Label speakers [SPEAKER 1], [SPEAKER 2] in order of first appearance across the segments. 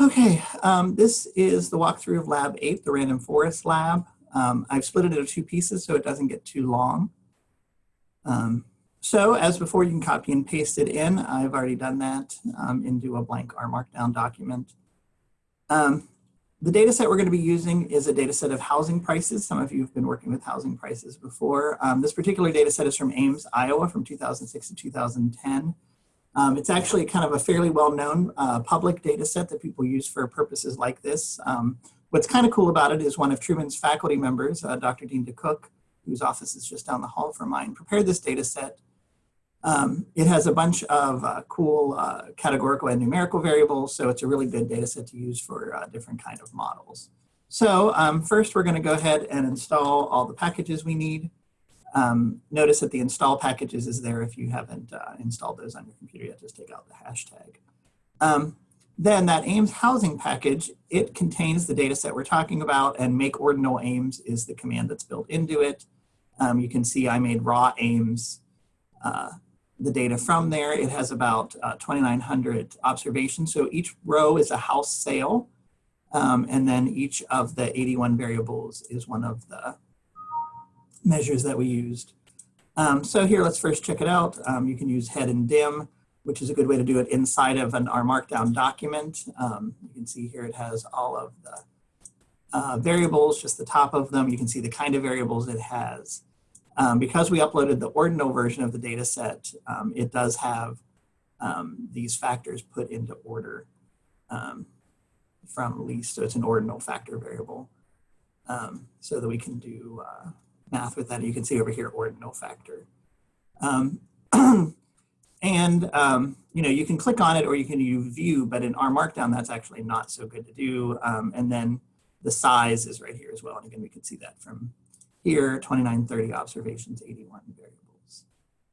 [SPEAKER 1] Okay, um, this is the walkthrough of Lab 8, the Random Forest Lab. Um, I've split it into two pieces so it doesn't get too long. Um, so as before, you can copy and paste it in. I've already done that um, into a blank R Markdown document. Um, the data set we're going to be using is a data set of housing prices. Some of you have been working with housing prices before. Um, this particular data set is from Ames, Iowa from 2006 to 2010. Um, it's actually kind of a fairly well-known uh, public data set that people use for purposes like this. Um, what's kind of cool about it is one of Truman's faculty members, uh, Dr. Dean DeCook, whose office is just down the hall from mine, prepared this data set. Um, it has a bunch of uh, cool uh, categorical and numerical variables, so it's a really good data set to use for uh, different kind of models. So um, first we're gonna go ahead and install all the packages we need. Um, notice that the install packages is there if you haven't uh, installed those on your computer yet, just take out the hashtag. Um, then that Ames housing package, it contains the data set we're talking about and make ordinal Ames is the command that's built into it. Um, you can see I made raw Ames, uh, the data from there. It has about uh, 2,900 observations. So each row is a house sale. Um, and then each of the 81 variables is one of the measures that we used. Um, so here, let's first check it out. Um, you can use head and dim, which is a good way to do it inside of an R Markdown document. Um, you can see here it has all of the uh, variables, just the top of them. You can see the kind of variables it has. Um, because we uploaded the ordinal version of the data set, um, it does have um, these factors put into order from least, so it's an ordinal factor variable. so that we can do uh, math with that. You can see over here ordinal factor. Um, and um, you know, you can click on it or you can use view, but in R Markdown, that's actually not so good to do. Um, and then the size is right here as well. And again, we can see that from here, 2930 observations, 81 variables.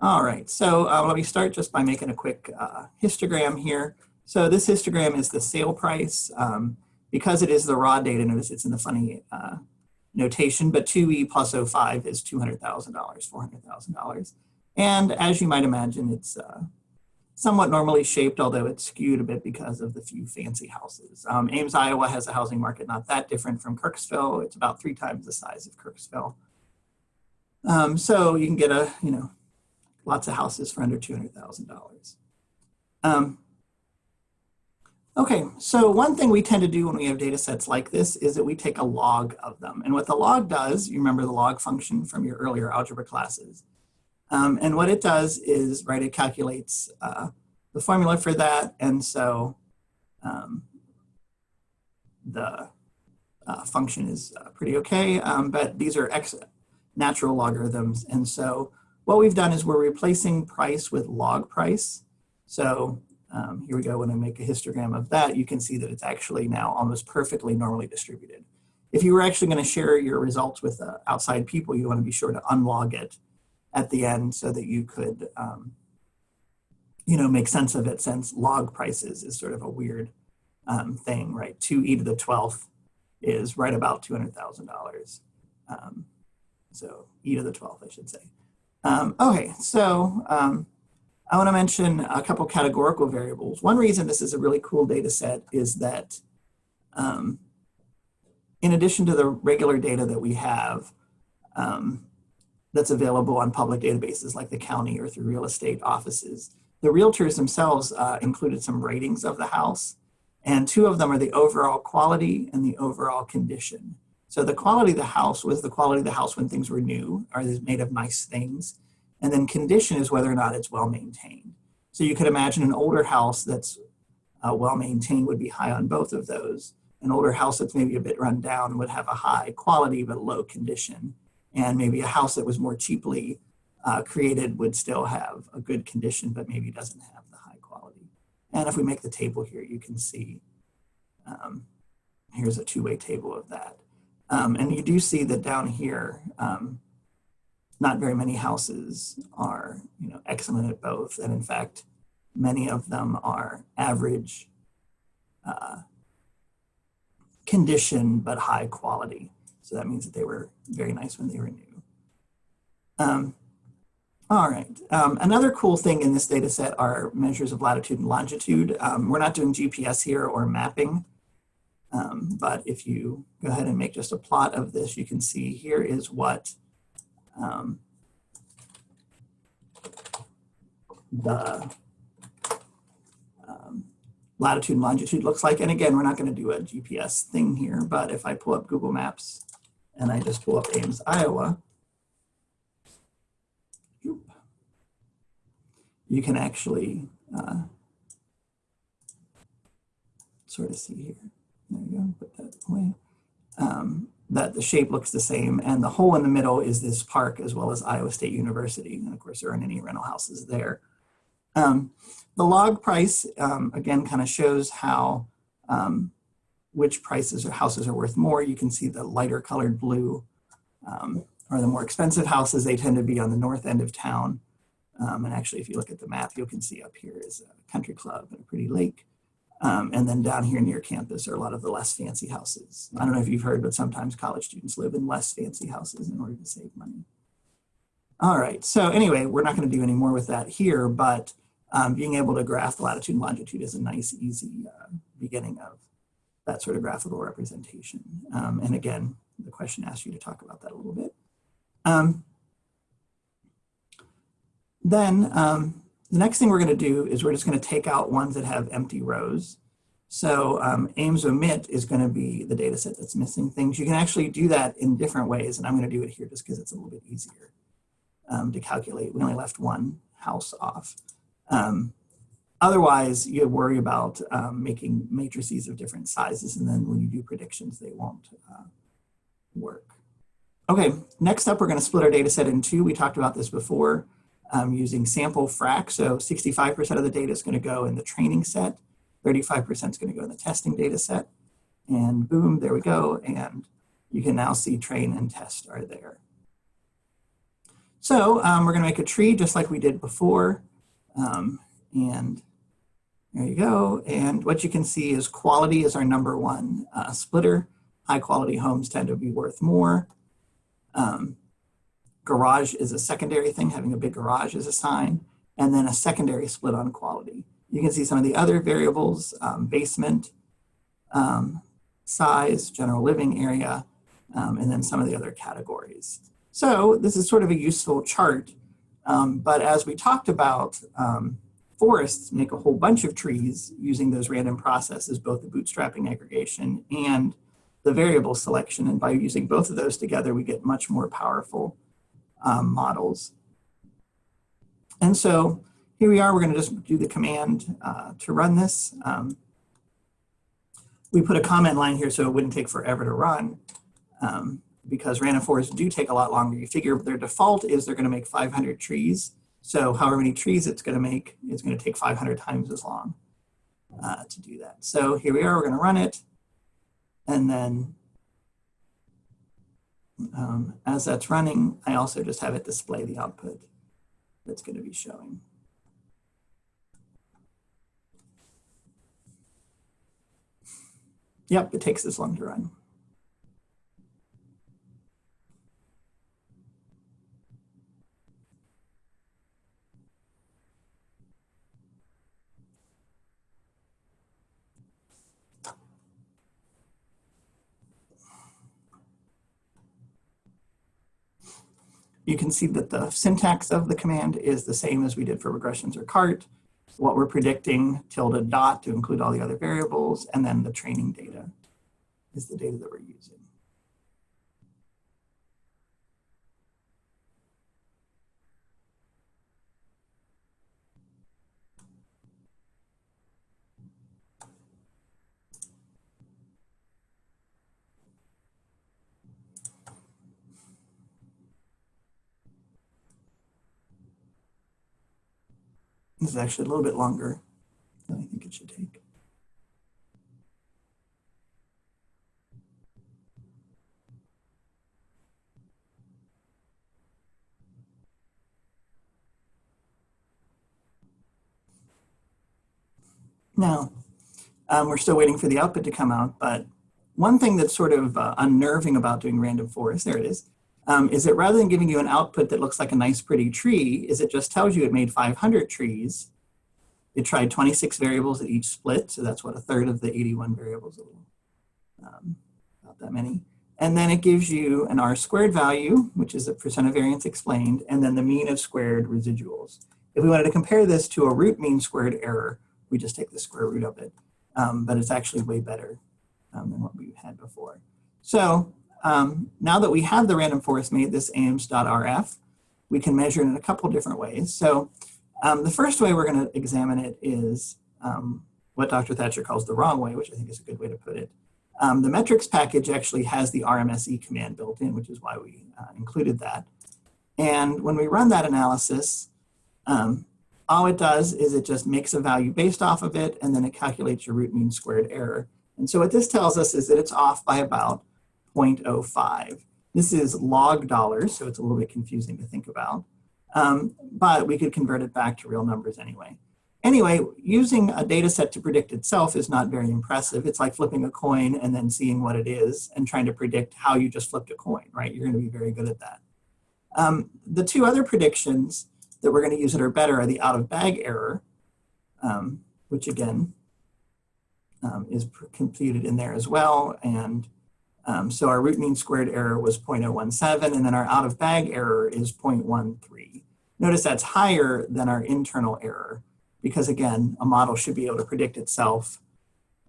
[SPEAKER 1] All right, so uh, let me start just by making a quick uh, histogram here. So this histogram is the sale price. Um, because it is the raw data, notice it's in the funny uh, notation, but 2e plus 05 is $200,000, $400,000. And as you might imagine, it's uh, somewhat normally shaped, although it's skewed a bit because of the few fancy houses. Um, Ames, Iowa has a housing market not that different from Kirksville. It's about three times the size of Kirksville. Um, so you can get a, you know, lots of houses for under $200,000. Um, Okay, so one thing we tend to do when we have data sets like this is that we take a log of them. And what the log does, you remember the log function from your earlier algebra classes. Um, and what it does is, right, it calculates uh, the formula for that. And so um, the uh, function is uh, pretty okay, um, but these are X natural logarithms. And so what we've done is we're replacing price with log price. So um, here we go, when I make a histogram of that, you can see that it's actually now almost perfectly normally distributed. If you were actually gonna share your results with uh, outside people, you wanna be sure to unlog it at the end so that you could, um, you know, make sense of it since log prices is sort of a weird um, thing, right? 2e to the 12th is right about $200,000. Um, so e to the 12th, I should say. Um, okay, so um, I want to mention a couple categorical variables. One reason this is a really cool data set is that um, in addition to the regular data that we have um, that's available on public databases like the county or through real estate offices, the realtors themselves uh, included some ratings of the house. And two of them are the overall quality and the overall condition. So the quality of the house was the quality of the house when things were new, are made of nice things. And then condition is whether or not it's well maintained. So you could imagine an older house that's uh, well maintained would be high on both of those. An older house that's maybe a bit run down would have a high quality but low condition. And maybe a house that was more cheaply uh, created would still have a good condition but maybe doesn't have the high quality. And if we make the table here, you can see, um, here's a two-way table of that. Um, and you do see that down here, um, not very many houses are you know, excellent at both. And in fact, many of them are average uh, condition, but high quality. So that means that they were very nice when they were new. Um, All right. Um, another cool thing in this data set are measures of latitude and longitude. Um, we're not doing GPS here or mapping, um, but if you go ahead and make just a plot of this, you can see here is what um, the um, latitude and longitude looks like. And again, we're not going to do a GPS thing here, but if I pull up Google Maps and I just pull up Ames, Iowa, you can actually uh, sort of see here. There you go, put that away. Um, that the shape looks the same and the hole in the middle is this park as well as Iowa State University. And of course there aren't any rental houses there. Um, the log price, um, again, kind of shows how, um, which prices or houses are worth more. You can see the lighter colored blue um, or the more expensive houses, they tend to be on the north end of town. Um, and actually, if you look at the map, you can see up here is a country club and a pretty lake. Um, and then down here near campus are a lot of the less fancy houses. I don't know if you've heard, but sometimes college students live in less fancy houses in order to save money. All right, so anyway, we're not going to do any more with that here, but um, being able to graph latitude and longitude is a nice, easy uh, beginning of that sort of graphical representation. Um, and again, the question asks you to talk about that a little bit. Um, then um, the next thing we're going to do is we're just going to take out ones that have empty rows. So um, Ames omit is going to be the data set that's missing things. You can actually do that in different ways, and I'm going to do it here just because it's a little bit easier um, to calculate. We only left one house off. Um, otherwise, you worry about um, making matrices of different sizes, and then when you do predictions, they won't uh, work. Okay, next up, we're going to split our data set in two. We talked about this before um, using sample frac. So 65% of the data is going to go in the training set, 35% is going to go in the testing data set. And boom, there we go. And you can now see train and test are there. So um, we're going to make a tree just like we did before. Um, and there you go. And what you can see is quality is our number one uh, splitter. High quality homes tend to be worth more. Um, garage is a secondary thing, having a big garage is a sign, and then a secondary split on quality. You can see some of the other variables, um, basement, um, size, general living area, um, and then some of the other categories. So this is sort of a useful chart, um, but as we talked about, um, forests make a whole bunch of trees using those random processes, both the bootstrapping aggregation and the variable selection. And by using both of those together, we get much more powerful um, models. And so here we are, we're gonna just do the command uh, to run this. Um, we put a comment line here so it wouldn't take forever to run um, because random forests do take a lot longer. You figure their default is they're gonna make 500 trees. So however many trees it's gonna make, it's gonna take 500 times as long uh, to do that. So here we are, we're gonna run it. And then um, as that's running, I also just have it display the output that's going to be showing. Yep, it takes this long to run. You can see that the syntax of the command is the same as we did for regressions or cart. What we're predicting, tilde dot to include all the other variables, and then the training data is the data that we're using. This is actually a little bit longer than I think it should take. Now, um, we're still waiting for the output to come out, but one thing that's sort of uh, unnerving about doing random forest, there it is, um, is it rather than giving you an output that looks like a nice pretty tree, is it just tells you it made 500 trees. It tried 26 variables at each split, so that's what a third of the 81 variables, um, about that many. And then it gives you an R squared value, which is the percent of variance explained, and then the mean of squared residuals. If we wanted to compare this to a root mean squared error, we just take the square root of it. Um, but it's actually way better um, than what we had before. So um, now that we have the random forest made this ames.rf, we can measure it in a couple different ways. So um, the first way we're going to examine it is um, what Dr. Thatcher calls the wrong way, which I think is a good way to put it. Um, the metrics package actually has the RMSE command built in, which is why we uh, included that. And when we run that analysis, um, all it does is it just makes a value based off of it, and then it calculates your root mean squared error. And so what this tells us is that it's off by about 0.05. This is log dollars, so it's a little bit confusing to think about. Um, but we could convert it back to real numbers anyway. Anyway, using a data set to predict itself is not very impressive. It's like flipping a coin and then seeing what it is and trying to predict how you just flipped a coin, right? You're gonna be very good at that. Um, the two other predictions that we're gonna use that are better are the out of bag error, um, which again um, is computed in there as well. And um, so our root mean squared error was 0.017 and then our out of bag error is 0.13. Notice that's higher than our internal error because again, a model should be able to predict itself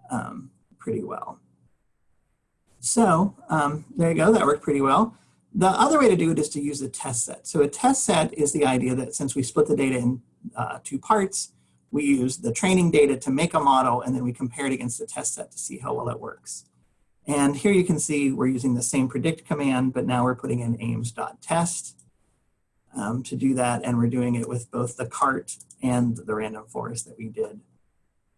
[SPEAKER 1] um, pretty well. So um, there you go, that worked pretty well. The other way to do it is to use a test set. So a test set is the idea that since we split the data in uh, two parts, we use the training data to make a model and then we compare it against the test set to see how well it works. And here you can see we're using the same predict command, but now we're putting in ames.test um, to do that. And we're doing it with both the cart and the random forest that we did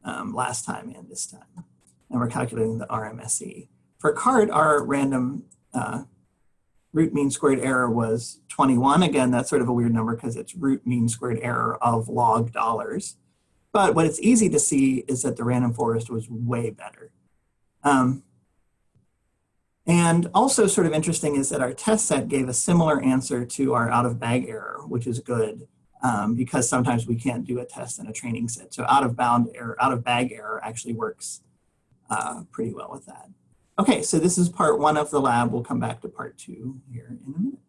[SPEAKER 1] um, last time and this time. And we're calculating the RMSE. For cart, our random uh, root mean squared error was 21. Again, that's sort of a weird number because it's root mean squared error of log dollars. But what it's easy to see is that the random forest was way better. Um, and also sort of interesting is that our test set gave a similar answer to our out of bag error, which is good um, because sometimes we can't do a test in a training set. So out of bound error, out of bag error actually works uh, pretty well with that. Okay, so this is part one of the lab. We'll come back to part two here in a minute.